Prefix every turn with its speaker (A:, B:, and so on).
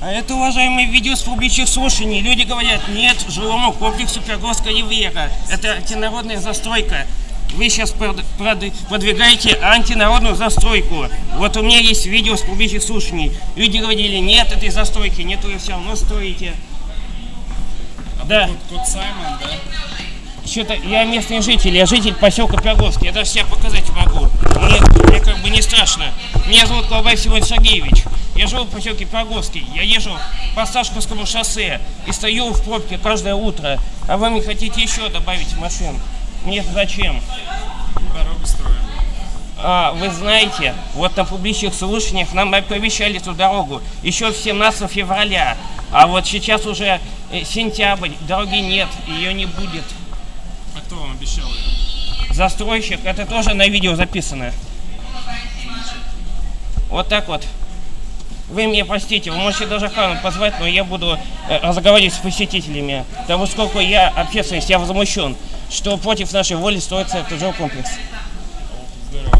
A: А это, уважаемые, видео с публичных слушаний. Люди говорят, нет, жилому комплексу Пироговского века. Это антинародная застройка. Вы сейчас прод- прод- продвигаете антинародную застройку. Вот у меня есть видео с публичных слушаний. Люди говорили, нет этой застройки, нет, вы все равно строите. Да.
B: Кот, кот Саймон, да?
A: Что-то я местный житель, я житель поселка Пироговский. Я даже себя показать могу. Мне, мне как бы не страшно. Меня зовут Колбай Симон Сергеевич. Я живу в поселке Пироговский. Я езжу по Сашковскому шоссе и стою в пробке каждое утро. А вы мне хотите еще добавить машин? Мне зачем?
B: Дорогу строим.
A: А, вы знаете, вот на публичных слушаниях нам оповещали эту дорогу еще в 17 февраля. А вот сейчас уже э, сентябрь, дороги нет, ее не будет.
B: А кто вам обещал ее?
A: Застройщик, это тоже на видео записано. Вот так вот. Вы меня простите, вы можете даже охрану позвать, но я буду э, разговаривать с посетителями. Того, сколько я, общественность, я возмущен, что против нашей воли строится этот жилкомплекс.
B: Здорово.